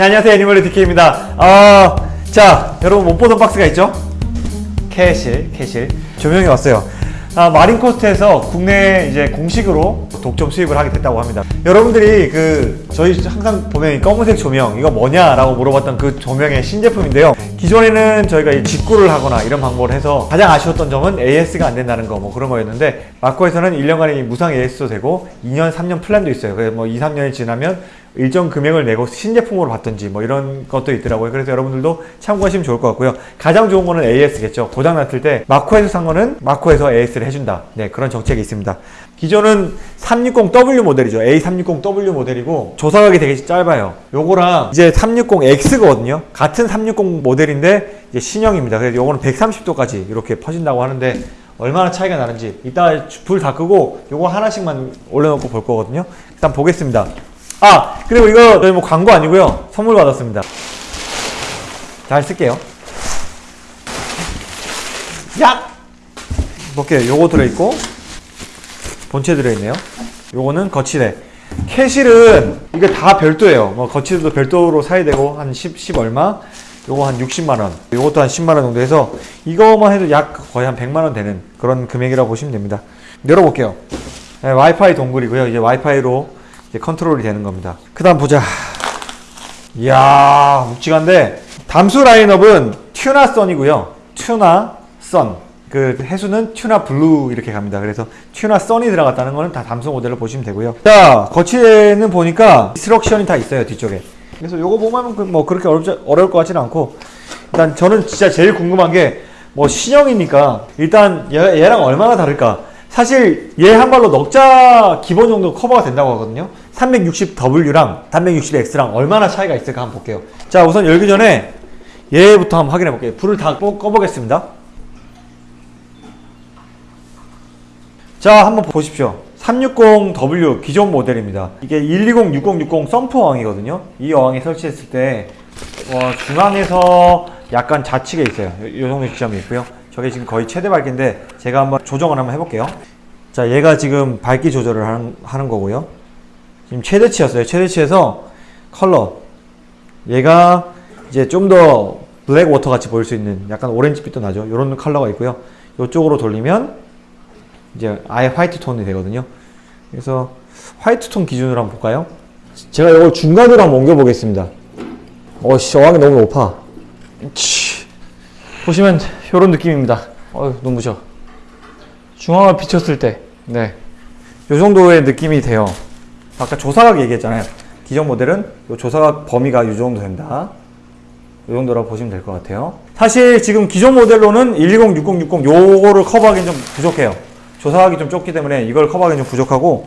네, 안녕하세요. 애니멀의 DK입니다. 어, 자 여러분 못 보던 박스가 있죠? Kessil Kessil. 조명이 왔어요. 아, 마린코스트에서 국내 이제 공식으로 독점 수입을 하게 됐다고 합니다. 여러분들이 그 저희 항상 보면 이 검은색 조명 이거 뭐냐라고 물어봤던 그 조명의 신제품인데요. 기존에는 저희가 이 직구를 하거나 이런 방법을 해서 가장 아쉬웠던 점은 AS가 안 된다는 거 뭐 그런 거였는데 마코에서는 1년간의 무상 AS도 되고 2년 3년 플랜도 있어요. 그래서 뭐 2, 3년이 지나면 일정 금액을 내고 신제품으로 받든지 뭐 이런 것도 있더라고요. 그래서 여러분들도 참고하시면 좋을 것 같고요. 가장 좋은 거는 AS겠죠. 고장 났을 때 마코에서 산 거는 마코에서 AS를 해준다. 네 그런 정책이 있습니다. 기존은 360W 모델이죠. A360W 모델이고 조사각이 되게 짧아요. 요거랑 이제 360X거든요. 같은 360 모델인데 이제 신형입니다. 그래서 요거는 130도까지 이렇게 퍼진다고 하는데 얼마나 차이가 나는지 이따 불 다 끄고 요거 하나씩만 올려놓고 볼 거거든요. 일단 보겠습니다. 아 그리고 이거 저희 뭐 광고 아니고요. 선물 받았습니다. 잘 쓸게요. 야! 볼게요 요거 들어있고 본체 들어있네요. 요거는 거치대. 캐실은 이게 다 별도예요. 뭐 거치대도 별도로 사야 되고 한 10, 10 얼마? 요거 한 60만원. 요것도 한 10만원 정도 해서 이거만 해도 약 거의 한 100만원 되는 그런 금액이라고 보시면 됩니다. 열어볼게요. 네, 와이파이 dongle이고요. 이제 와이파이로 이제 컨트롤이 되는 겁니다. 그 다음 보자. 이야 묵직한데. 담수 라인업은 Tuna Sun이고요. Tuna Sun 그 해수는 Tuna Blue 이렇게 갑니다. 그래서 Tuna Sun이 들어갔다는 거는 다 담수 모델로 보시면 되고요. 자 거치대는 보니까 instruction이 다 있어요 뒤쪽에. 그래서 요거 보면 그뭐 그렇게 어렵지, 어려울 것 같지는 않고 일단 저는 진짜 제일 궁금한 게 뭐 신형이니까 일단 얘, 얘랑 얼마나 다를까? 사실 얘 한 발로 넉자 기본 정도 커버가 된다고 하거든요. 360W랑 360X랑 얼마나 차이가 있을까 한번 볼게요. 자 우선 열기 전에 얘부터 한번 확인해 볼게요. 불을 다 꺼, 꺼보겠습니다 자 한번 보십시오. 360W 기존 모델입니다. 이게 120, 6060 썸프 어항이거든요. 이 어항에 설치했을 때 어, 중앙에서 약간 좌측에 있어요. 이 정도 지점이 있고요. 저게 지금 거의 최대 밝기인데 제가 한번 조정을 한번 해볼게요. 자 얘가 지금 밝기 조절을 하는, 하는 거고요. 지금 최대치였어요. 최대치에서 컬러. 얘가 이제 좀 더 black water 같이 보일 수 있는 약간 오렌지빛도 나죠. 이런 컬러가 있고요. 이쪽으로 돌리면 이제 아예 화이트 톤이 되거든요. 그래서 화이트 톤 기준으로 한번 볼까요? 제가 이걸 중간으로 한번 옮겨 보겠습니다. 어씨 어항이 너무 높아. 치. 보시면 이런 느낌입니다. 어휴 눈부셔. 중앙을 비췄을 때네. 이 정도의 느낌이 돼요. 아까 조사각 얘기했잖아요. 기존 모델은 이 조사각 범위가 이 정도 된다. 이 정도라고 보시면 될 것 같아요. 사실 지금 기존 모델로는 120, 60, 60 요거를 커버하기는 좀 부족해요 조사각이 좀 좁기 때문에 이걸 커버하기는 좀 부족하고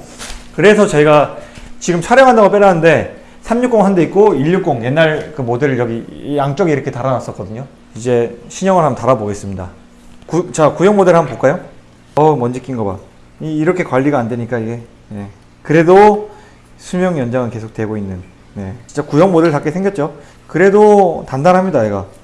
그래서 저희가 지금 촬영한다고 빼놨는데 360 한 대 있고 160 옛날 그 모델을 여기 양쪽에 이렇게 달아놨었거든요 이제 신형을 한번 달아보겠습니다 구, 자 구형 모델 한번 볼까요? 어 먼지 낀 거봐 이렇게 관리가 안 되니까 이게 네. 그래도 수명 연장은 계속 되고 있는 네. 진짜 구형 모델답게 생겼죠 그래도 단단합니다 얘가 네,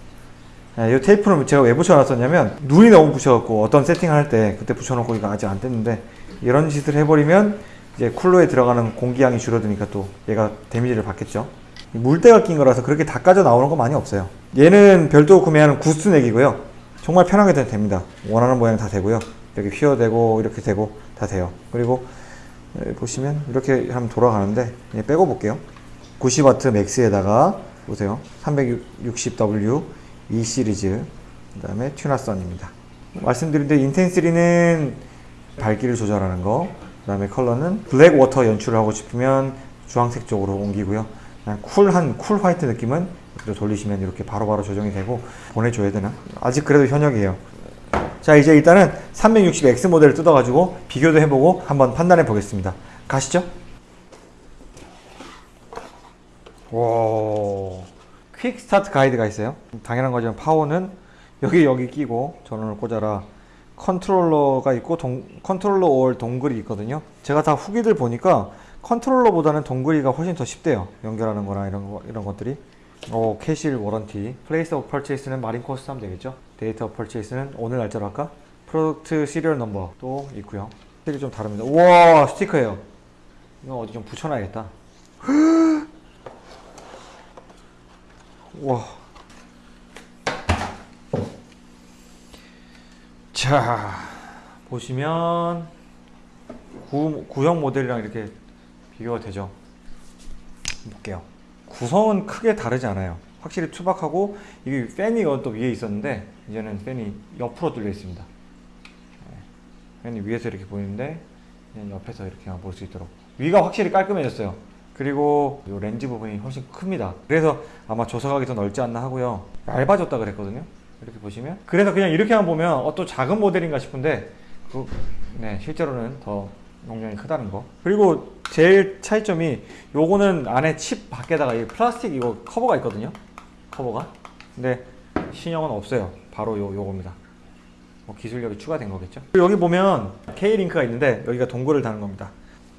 이 테이프는 제가 왜 붙여놨었냐면 눈이 너무 부셔갖고 어떤 세팅을 할 때 그때 붙여놓고 이거 아직 안 됐는데 이런 짓을 해버리면 이제 쿨러에 들어가는 공기양이 줄어드니까 또 얘가 데미지를 받겠죠. 물때가 낀 거라서 그렇게 닦아져 나오는 거 많이 없어요. 얘는 별도 구매하는 구스넥이고요. 정말 편하게 됩니다. 원하는 모양 다 되고요. 이렇게 휘어되고 이렇게 되고 다 돼요. 그리고 보시면 이렇게 하면 돌아가는데 빼고 볼게요. 90W 맥스에다가 보세요. 360W E 시리즈 그 다음에 Tuna Sun입니다. 말씀드린 대로 intensity는 밝기를 조절하는 거그 다음에 컬러는 black water 연출을 하고 싶으면 주황색 쪽으로 옮기고요. 그냥 쿨한 cool white 느낌은 돌리시면 이렇게 바로바로 바로 조정이 되고 보내줘야 되나? 아직 그래도 현역이에요. 자 이제 일단은 360X 모델을 뜯어가지고 비교도 해보고 한번 판단해 보겠습니다. 가시죠. 와 quick start guide가 있어요. 당연한 거지만 파워는 여기 여기 끼고 전원을 꽂아라. 컨트롤러가 있고 동, 컨트롤러 or dongle이 있거든요. 제가 다 후기들 보니까 컨트롤러보다는 dongle이가 훨씬 더 쉽대요. 연결하는 거나 이런 거, 이런 것들이. 오 Kessil warranty. Place of purchase는 마린 코스트 하면 되겠죠? Date of purchase는 오늘 날짜로 할까? Product serial number도 있고요. 스틱이 좀 다릅니다. 우와 스티커예요. 이거 어디 좀 붙여놔야겠다 와. 자, 보시면 구, 구형 모델이랑 이렇게 비교가 되죠. 볼게요. 구성은 크게 다르지 않아요. 확실히 투박하고 이게 팬이 또 위에 있었는데 이제는 팬이 옆으로 뚫려 있습니다. 네. 팬이 위에서 이렇게 보이는데 옆에서 이렇게만 볼수 있도록 위가 확실히 깔끔해졌어요. 그리고 이 렌즈 부분이 훨씬 큽니다. 그래서 아마 조사각이 더 넓지 않나 하고요. 얇아졌다 그랬거든요. 이렇게 보시면 그래서 그냥 이렇게만 보면 어, 또 작은 모델인가 싶은데 그, 네, 실제로는 더 용량이 크다는 거. 그리고 제일 차이점이 요거는 안에 칩 밖에다가 이 플라스틱 이거 커버가 있거든요. 커버가. 근데 신형은 없어요. 바로 요 요겁니다. 뭐 기술력이 추가된 거겠죠. 여기 보면 K-링크가 있는데 여기가 동글을 다는 겁니다.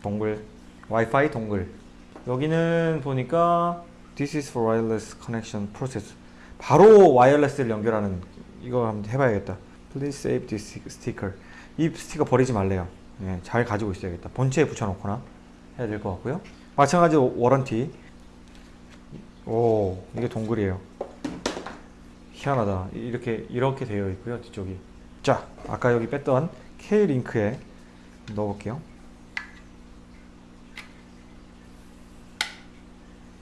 동글, 와이파이 동글. 여기는 보니까 This is for wireless connection process. 바로 와이어리스를 연결하는 이거 한번 해봐야겠다. Please save this sticker. 이 스티커 버리지 말래요. 예, 잘 가지고 있어야겠다. 본체에 붙여놓거나 해야 될 것 같고요. 마찬가지로 워런티. 오, 이게 동글이에요. 희한하다. 이렇게 이렇게 되어 있고요. 뒤쪽이. 자, 아까 여기 뺐던 K 링크에 넣어볼게요.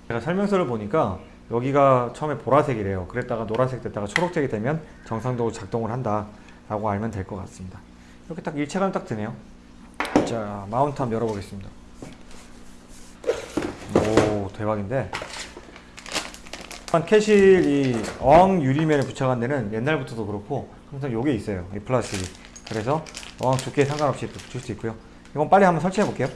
제가 설명서를 보니까 여기가 처음에 보라색이래요. 그랬다가 노란색 됐다가 초록색이 되면 정상적으로 작동을 한다 라고 알면 될 것 같습니다. 이렇게 딱 일체감 딱 드네요. 자, 마운트 한번 열어보겠습니다. 오, 대박인데. 캐실 이 어항 유리면에 부착한 데는 옛날부터도 그렇고 항상 요게 있어요. 이 플라스틱이. 그래서 어항 두께 상관없이 붙일 수 있고요. 이건 빨리 한번 설치해 볼게요.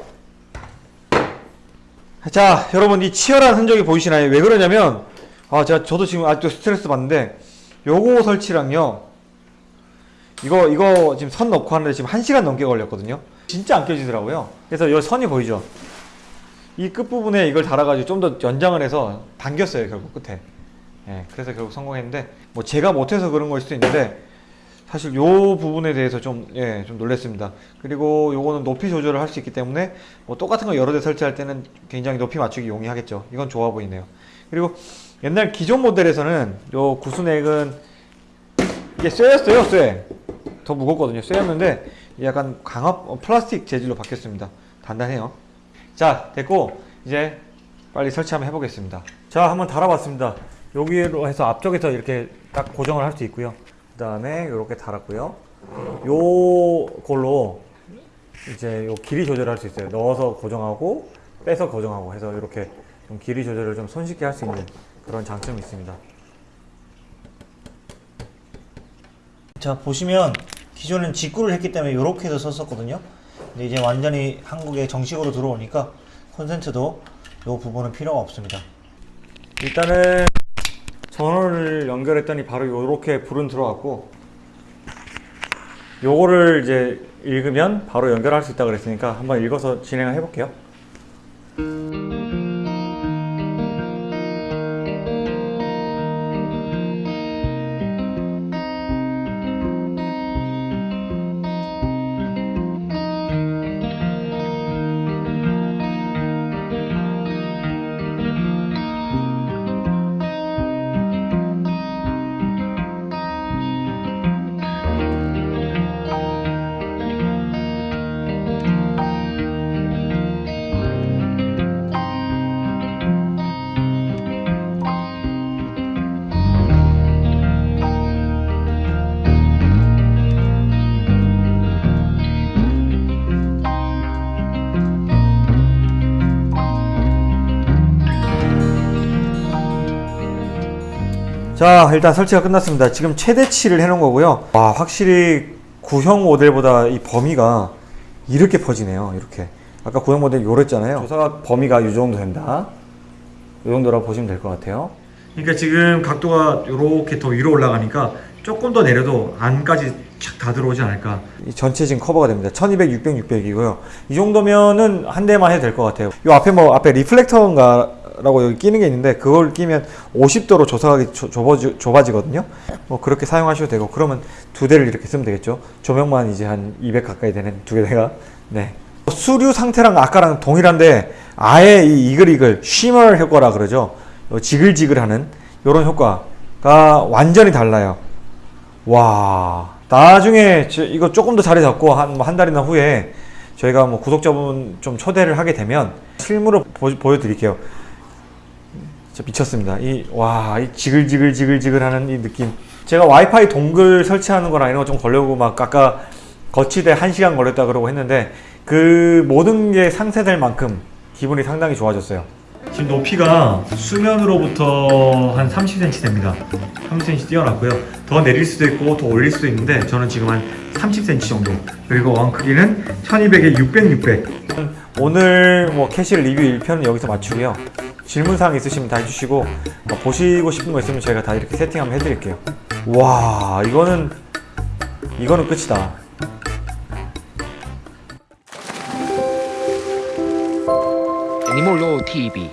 자, 여러분 이 치열한 흔적이 보이시나요? 왜 그러냐면 아, 제가 저도 지금 아직도 스트레스 받는데 요거 설치랑요. 이거 이거 지금 선 넣고 하는데 지금 1시간 넘게 걸렸거든요. 진짜 안 껴지더라고요. 그래서 이 선이 보이죠? 이 끝부분에 이걸 달아가지고 좀 더 연장을 해서 당겼어요, 결국 끝에. 예, 그래서 결국 성공했는데 뭐 제가 못해서 그런 걸 수도 있는데 사실 요 부분에 대해서 좀, 예, 좀 놀랬습니다. 그리고 요거는 높이 조절을 할 수 있기 때문에 뭐 똑같은 거 여러 대 설치할 때는 굉장히 높이 맞추기 용이하겠죠. 이건 좋아 보이네요. 그리고 옛날 기존 모델에서는 요 구스넥은 이게 쇠였어요, 쇠. 더 무겁거든요. 쇠였는데 약간 강압 어, 플라스틱 재질로 바뀌었습니다. 단단해요. 자, 됐고 이제 빨리 설치 한번 해보겠습니다. 자, 한번 달아봤습니다. 여기로 해서 앞쪽에서 이렇게 딱 고정을 할 수 있고요. 그 다음에 이렇게 달았고요. 요걸로 이제 요 길이 조절할 수 있어요. 넣어서 고정하고 빼서 고정하고 해서 이렇게 좀 길이 조절을 좀 손쉽게 할 수 있는 그런 장점이 있습니다. 자 보시면 기존엔 직구를 했기 때문에 이렇게 해서 썼었거든요. 근데 이제 완전히 한국에 정식으로 들어오니까 콘센트도 이 부분은 필요가 없습니다. 일단은 전원을 연결했더니 바로 이렇게 불은 들어왔고 요거를 이제 읽으면 바로 연결할 수 있다 그랬으니까 한번 읽어서 진행을 해볼게요. 자 일단 설치가 끝났습니다. 지금 최대치를 해놓은 거고요. 와 확실히 구형 모델보다 이 범위가 이렇게 퍼지네요 이렇게. 아까 구형 모델 요랬잖아요. 조사각 범위가 이 정도 된다. 이 정도라고 보시면 될 것 같아요. 그러니까 지금 각도가 이렇게 더 위로 올라가니까 조금 더 내려도 안까지 착 다 들어오지 않을까. 이 전체 지금 커버가 됩니다. 1200, 600, 600이고요. 이 정도면은 한 대만 해도 될 것 같아요. 이 앞에 뭐 앞에 리플렉터인가 라고 여기 끼는 게 있는데 그걸 끼면 50도로 조사각이 좁아지, 좁아지거든요. 뭐 그렇게 사용하셔도 되고 그러면 두 대를 이렇게 쓰면 되겠죠. 조명만 이제 한 200 가까이 되는 두 개가. 네. 수류 상태랑 아까랑 동일한데 아예 이 이글이글 쉬머 효과라 그러죠. 어, 지글지글하는 요런 효과가 완전히 달라요. 와. 나중에 저- 이거 조금 더 자리 잡고 한 한 달이나 후에 저희가 뭐 구독자분 좀 초대를 하게 되면 실물로 보, 보여드릴게요. 진짜 미쳤습니다. 이 와 이 지글지글 지글지글 하는 이 느낌. 제가 와이파이 동글 설치하는 거랑 이런 거 좀 걸려고 막 아까 거치대 1시간 걸렸다 그러고 했는데 그 모든 게 상쇄될 만큼 기분이 상당히 좋아졌어요. 지금 높이가 수면으로부터 한 30cm 됩니다. 30cm 뛰어났고요. 더 내릴 수도 있고 더 올릴 수도 있는데 저는 지금 한 30cm 정도. 그리고 왕 크기는 1200에 600, 600. 오늘 뭐 캐시 리뷰 1편은 여기서 마치고요. 질문사항 있으시면 다 해주시고 뭐 보시고 싶은 거 있으면 저희가 다 이렇게 세팅 한번 해드릴게요. 와 이거는 이거는 끝이다. Animal TV